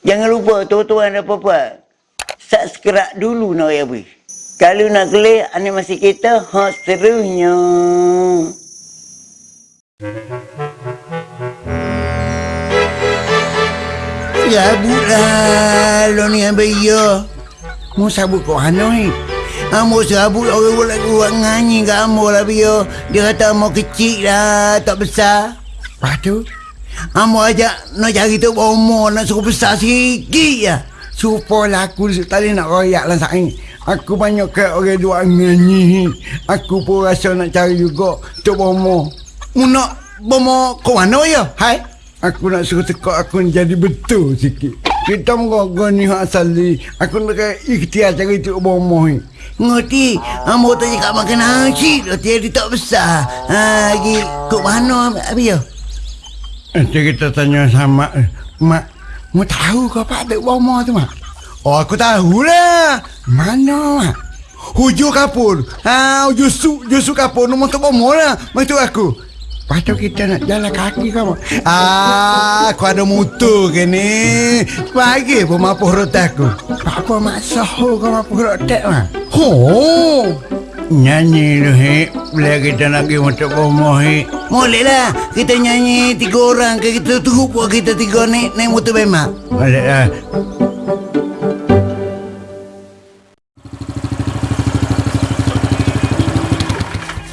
Jangan lupa tuan-tuan dan puan Subscribe dulu nak ya bui. Kalau nak klik animasi kita hot serunya. Ya bulan lo ni ambil ya. Mu sabut kau hanoi. Amo sabut orang buat lagu buat nganyi kat amo lah bio. Dia kata amo kecil lah, tak besar. Lepas tu, amo ajak nak cari tu bomo nak suruh besar sikit ya. Supaya aku tadi nak royak lah saing. Aku banyak ke orang dua nganyi. Aku pun rasa nak cari juga tu bomo. Mu nak bomo kau mana ya? Hai? Aku nak suruh tekak aku ni jadi betul sikit. Kita mengogo ni hak asali. Aku nak ikhtiar cari tu bomo ni. Ngerti? Amo tak cakap makan nasi tu. Dia tak besar. Ha, lagi kok mana apa ya? Nanti kita tanya sama eh, Mak, mau tahu kau apa ada bomo tu mak? Oh aku tahu lah. Mana mak? Hujur kapur. Ha, hujur su, hujur su kapur. Nombor tu bomo lah. Macam aku. Tu kita nak jalan kaki kamu. Ah, aku ada motor ke ni. Pagi pun mampu rotak aku. Apa maksud kau mampu rotak mah? Ho. Nyanyi tu he. Bila kita nak pergi motor bomoh he. Boleh lah. Kita nyanyi tiga orang ke kita tunggu buat kita tiga ni naik motor bemak. Boleh lah.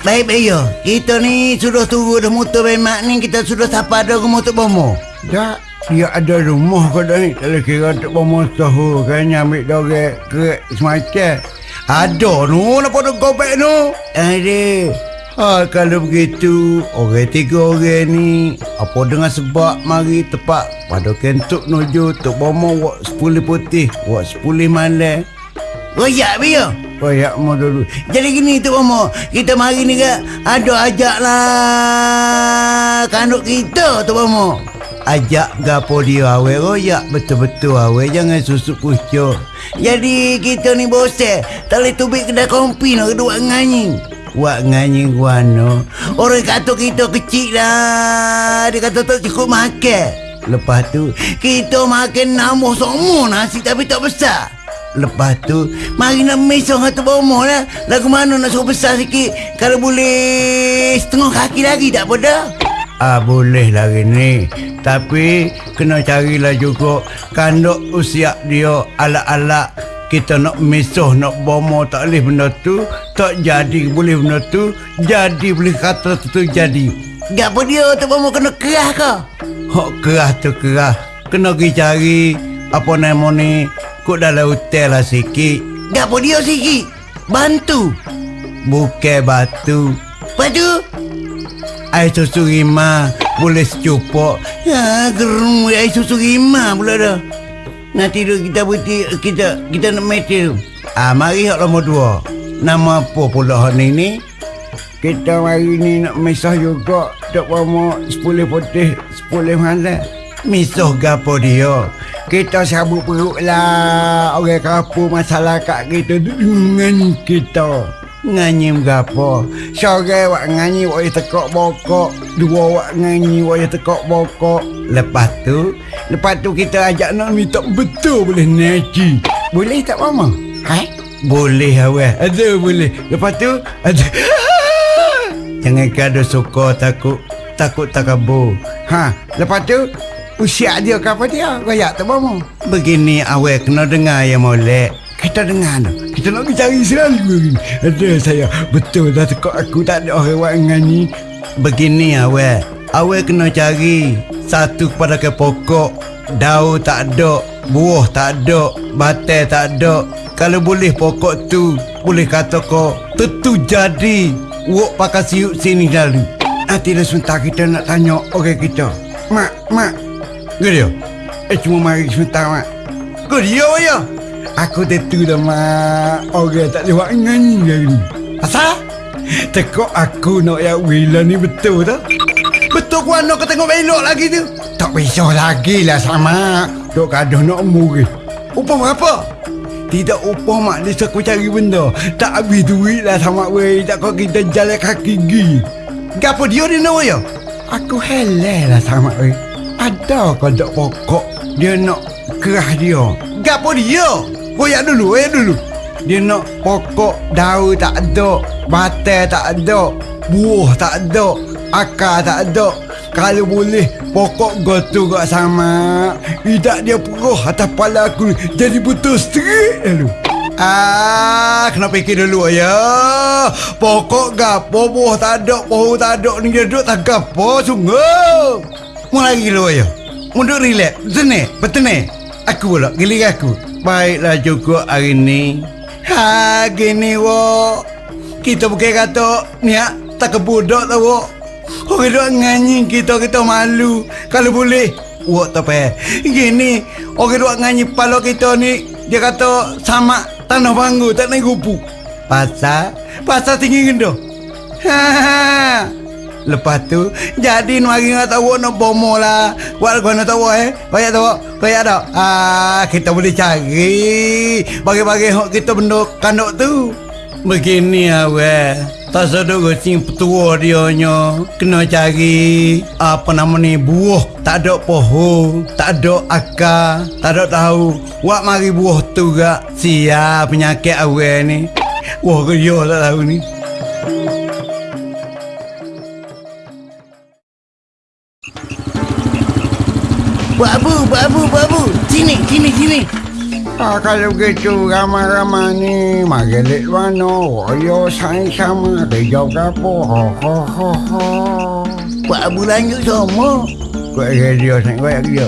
Baik baik yo. Kita ni sudah tunggu dah motor bemak ni kita sudah sapa dah ke motor bomo. Tak, dia ada rumah kau dah ni. Kalau kira untuk bomo tahu kan ambil dogek ke semacam. Ada nu nak pada gobek nu. Ada. Ha, kalau begitu, orang tiga orang ni, apa dengan sebab mari tepat pada kentuk nuju tuk bomo wak sepuluh putih, wak sepuluh malam. Royak biar. Royak mo dulu. Jadi gini tu Momo, kita mari ni ke ada ajak lah kanduk kita tu Momo. Ajak gapo dia awe royak betul-betul awe jangan susuk pucuk. Jadi kita ni bose, tak boleh tubik kedai kompi nak kedua nganyi. Wak nganyi guano. Orang kata kita kecil lah. Dia kata tak cukup makan. Lepas tu, kita makan nambah semua nasi tapi tak besar. Lepas tu, mari nak mesong atau bomo lah. Lagu mana nak suruh besar sikit. Kalau boleh setengah kaki lagi tak apa. Ah boleh lagi ni. Tapi kena carilah juga kandok usia dia ala-ala kita nak mesoh nak bomo tak boleh benda tu. Tak jadi boleh benda tu. Jadi boleh kata tu, jadi. Apa dia tu bomo kena kerah ke? Hok kerah tu kerah. Kena pergi cari apa nama ni kok dalam hotel lah sikit. Tak apa dia sikit. Bantu. Bukan batu. Batu air susu rima boleh secupok. Ya gerung air susu rima pula dah Nanti tu kita berhenti kita kita nak meeting tu. Ah mari hak nombor dua. Nama apa pula hak ni? Kita mari ni nak misah juga tak mau sepuluh putih sepuluh mana. Misah gapo dia? Kita sabut perut lah orang kapu masalah kat kita dengan kita. Nganyi gapo? Sore wak nganyi wak tekok bokok, dua wak nganyi wak tekok bokok. Lepas tu, lepas tu kita ajak nak minta betul boleh naji. Boleh tak mama? Hai? Boleh awak. Ada boleh. Lepas tu ada Jangan kado suka takut takut tak kabur. Ha, lepas tu usia dia ke apa dia? Kayak tak mama. Begini awak kena dengar ya molek. Kita dengar tu. Kita nak cari selalu. Ada saya. Betul dah tekak aku tak ada orang buat dengan ni. Begini awak. Awak kena cari satu kepada ke pokok. Daun tak ada. Buah tak ada. Batai tak ada. Kalau boleh pokok tu. Boleh kata kau. Tentu jadi. Wok pakai siuk sini lalu. Nanti dah sebentar kita nak tanya orang kita. Mak, mak. Gede Eh cuma mari sebentar mak. Gede ya. Aku tentu dah mak Orang tak lewat hari ni Asal? Tekok aku nak ya Wila ni betul tak? Betul ku anak kau tengok belok lagi tu? Tak bisa lagi lah sama Dok kaduh nak umur Upah berapa? Tidak upah mak dia aku cari benda Tak habis duit lah sama weh Tak kau kita jalan kaki gi Gapa dia ni nak ya? Aku heleh lah sama weh Ada kau dok pokok Dia nak Kerah dia. Gapo dia? Koyak dulu, koyak dulu. Dia nak pokok daun tak ada, batai tak ada, buah tak ada, akar tak ada. Kalau boleh pokok gotu gak sama. Tidak dia peruh atas kepala aku jadi betul straight lalu. Ah, kena fikir dulu ya. Pokok gapo buah tak ada, pohon tak ada ni dia duduk tak gapo sungguh. Mau lagi dulu ya. Mundur relax. Sini, betul ni. Aku pula, gilir aku. Baiklah cukup hari ni. Ha, gini wo. Kita bukan kata niat tak kebudak tau wo. Orang duk nganyi kita kita malu. Kalau boleh, wak tak payah. Gini, orang duk nganyi pala kita ni dia kata sama tanah banggu tak naik kupu. Pasal, pasal tinggi gendo. Ha, ha. Lepas tu Jadi nu hari nak tahu nak bomo lah. Buat gua nak tahu eh? Banyak tahu Banyak tak? Ah Kita boleh cari. Bagi-bagi hok kita benda kandok tu. Begini awal Tak sedut gosing petua dia nya Kena cari Apa nama ni Buah. Tak ada pohon Tak ada akar Tak ada tahu. Buat mari buah tu gak. Siap penyakit awal ni. Wah kerja tak tahu ni Buat abu, buat abu, buat abu. Sini, sini, sini. Ah, kalau begitu ramai-ramai ni Magelit mana? Woyo saing sama Kerja berapa Ho ho ho ho. Buat abu lanjut semua. Kuat kerja Saing kuat kerja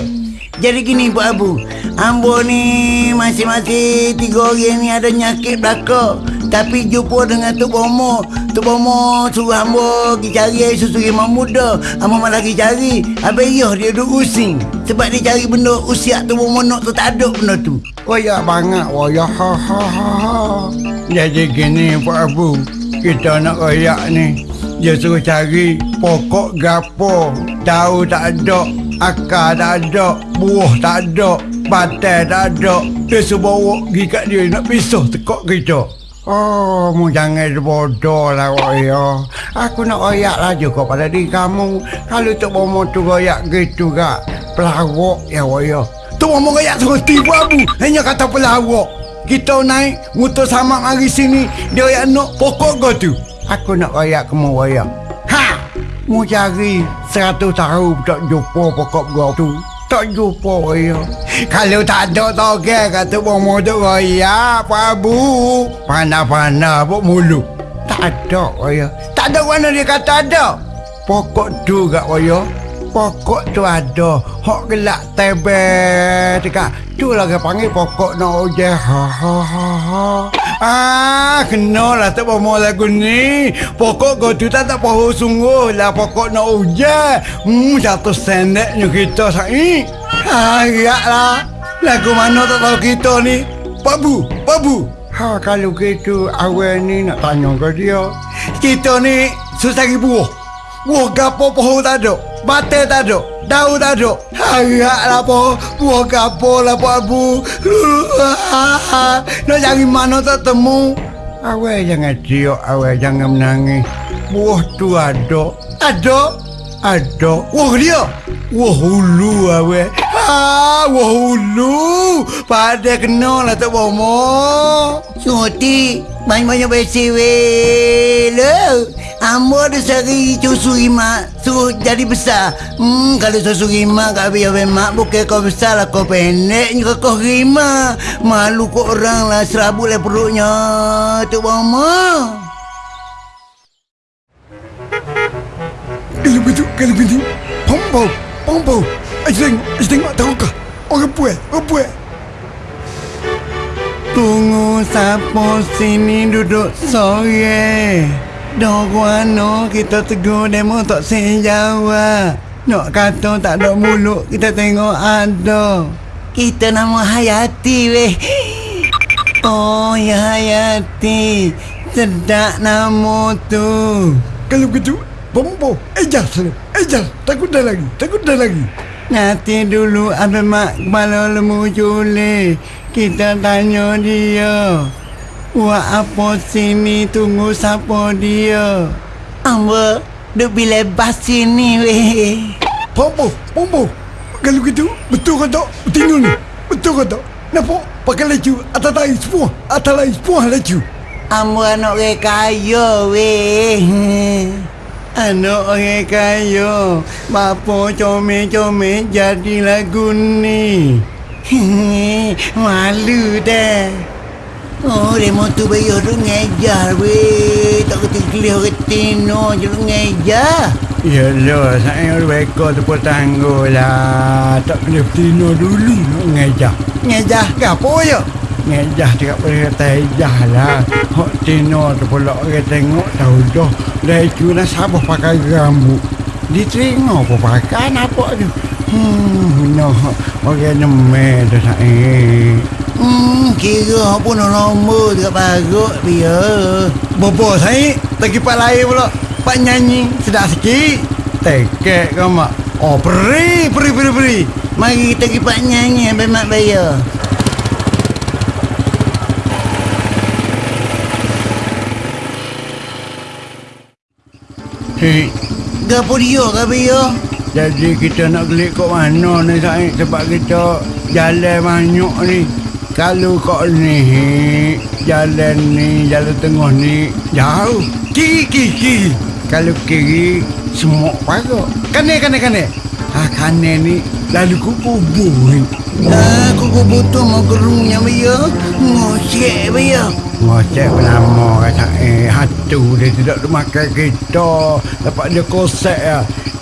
Jadi gini Pak Abu Ambo ni masing-masing tiga orang ni ada nyakit belakang Tapi jumpa dengan Tok Bomo. Tok Bomo suruh ambo pergi cari susu rimau muda. Ambo malah pergi cari. Habis iya dia duduk using. Sebab dia cari benda usia Tok Bomo nak tu tak ada benda tu. Koyak banget Woyo ho ho ho ho Jadi gini Pak Abu. Kita nak koyak ni. Dia suruh cari Pokok gapo. Tahu tak ada Akar tak ada Buah tak ada Batai tak ada. Dia suruh bawa pergi kat dia Nak pisah tekok kita Oh, mu jangan bodoh lah Woyo. Aku nak koyak lah juga pada diri kamu. Kalau tu bomo tu koyak gitu kak. Pelawak ya Woyo. Tu bomo koyak terus tipu abu. Hanya kata pelawak. Kita naik motor sama hari sini. Dia koyak nak pokok kau tu. Aku nak koyak kamu Woyo. Ha! Mu cari seratus tahun tak jumpa pokok kau tu. Tak jumpa Woyo. Kalau tak ada toge kata bomo tu koyak Pak Abu. Panah-panah pun mulut. Tak ada Woyo. Tak ada mana dia kata ada. Pokok tu kak Woyo. Pokok tu ada. Hok gelak tebel dekat. Tu lah dia panggil pokok nak uje. Ha ha ha ha. Ah, kena lah tak bomo lagu ni. Pokok kau tu tak pohon sungguh lah pokok nak uje. Hmm, jatuh sendeknya kita sa'i. Ha, lah. Lagu mana tak tahu kita ni. Babu, babu. Ha, kalau gitu awal ni nak tanya ke dia. Kita ni susah cari buah. Buah gapo pohon tak ada. Batai tak ada. Daun tak ada. Harap lah po. Buah gapo lah Pak Abu. Nak cari mana tak temu. Awal jangan ciok, awal jangan menangis. Buah tu ada. Ada. Ada. Wah dia. Wah hulu awal. Ha, wah hulu. Pada kena lah tak bomo. Suti Banyak-banyak besi weh Lo Ambo ada sehari susu rima Suruh jadi besar Hmm kalau susu rima kat biar mak Bukan kau besar lah kau pendek Ni kau rima Malu kau orang lah Serabut lah perutnya Tu mama Kalau begitu, kalau begitu. Pompo, pompo. Ayo tengok, ayo tengok tahu kah? Orang puas, orang puas. Tunggu siapa sini duduk sore. Dogwano kita tegur demo tak sejawab. Nak kata tak ada mulut kita tengok ada. Kita nama Hayati weh Oh ya Hayati Sedap nama tu Kalau begitu, pompo. Ejas sana, ejas. Takut dah lagi, takut dah lagi. Nanti dulu ada mak kepala lemu culi Kita tanya dia Buat apa sini tunggu siapa dia Amba duk bila bas sini weh Pompo, pompo. Kalau begitu, betul ke tak? Betul ni, kata. Nampak? Pakai laju. Atas lain semua. Atas lain semua laju. Ambo anak orang kaya weh. Anak orang kaya. Bapa comel-comel jadi lagu ni. Malu dah. Oh, demo tu bayi orang ngejar weh. Tak kata kelih orang tino je orang ngejar. Yalah, saya reka tu pun tangguh lah. Tak kena bertino dulu nak ngejah. Ngejar ke apa ya? Ngejah cakap boleh kata ejah lah. Hak tino tu pula orang tengok tahu dah. Dah itu nak sabar pakai rambut. Dia tengok apa pakai nampak tu. Hmm, no. Orang nemeh tu saya. Hmm, kira pun nombor dekat parut biar. Bobo saya lagi pak lain pula. Pak nyanyi sedap sikit. Tekek kau mak. Oh, peri, peri, peri, peri. Mari kita pergi nyanyi sampai mak bayar. Hei, Gapo dia ke bayar? jadi kita nak gelik kat mana ni Said sebab kita jalan banyak ni. Kalau kau ni jalan ni, jalan tengah ni jauh. Kiri, kiri, kiri. Kalau kiri semua pagar. Kanan, kanan, kanan. Ha, kanan ni lalu ku kubur ni. Aku kau butuh mau gerungnya bayar. Ngosek bayar. Ngocek lama kata eh hatu dia tidak makan kita. Dapat dia kosek ya.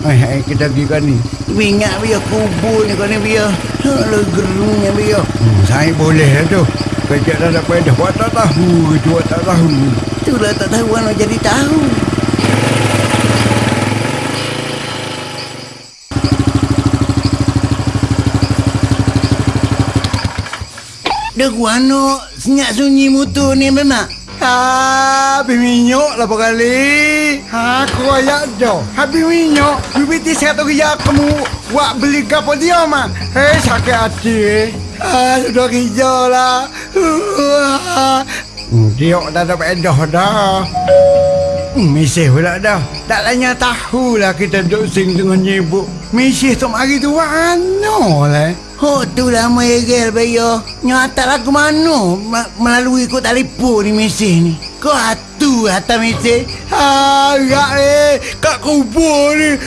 Eh, eh kita pergi kan ni. Ingat bayar kubur ni kau ni bayar. Alah gerungnya bayar. Hmm, saya boleh lah tu. Kerja dah dapat dah buat tak tahu. Itu tak tahu. Itulah tak tahu mana jadi tahu. Dah guano senyap sunyi mutu ni memang. Ha, habis minyak lah kali. Ha, aku ayak dah. Habis minyak. Bibiti satu kerja kamu. Buat beli gapo dia mah. Hei, sakit hati eh. Ha, sudah kerja lah. Hmm, dia dah dapat edah dah. Hmm, misih pula dah. Tak lanya tahulah kita duduk sing dengan nyibuk. Misih tu mari tu mana lah. Oh tu lah merel bayo. Nyata lah ke mana Ma- melalui kod telefon ni mesej ni. Kau hatu atas mesej. Agak eh, kat kubur ni.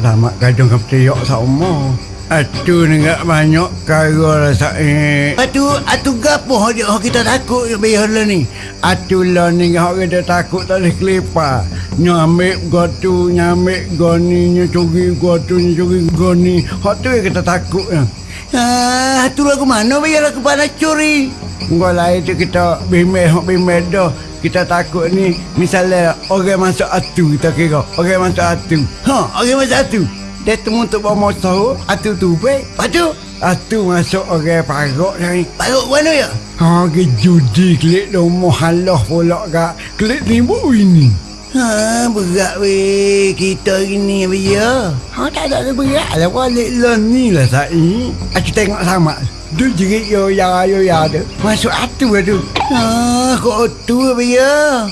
Lama kadang kau teriak sama. Atu ni tak banyak kara lah saya. Atu atu gapo dia oh, kita takut bayo lah ni. Atu lah ni orang kita takut tak boleh kelipar. Nyamik gotu, nyamik goni, nyucuri gotu, nyucuri goni. Hak tu yang kita takut ya. Ah, tu lah ke mana bayo lah kepada curi. Kau lain tu kita bimbel, hak bimbel dah. Kita takut ni, misalnya orang masuk atu, kita kira. Orang masuk atu. Ha, orang macam tu. Dia temu untuk bawa motor, atu tu baik. Lepas tu, Atu masuk orang parok ni. parut mana ya? Ha, ke judi klik rumah halah pula kak. Klik limbu ini. Ha, berat weh kita hari ni bayo. Ha, tak ada berat lah. Balik lah ni lah saya. Aku tengok sama. Dia jerit yo ya yo ya tu. Masuk atu lah tu. Ha, kau tu bayo.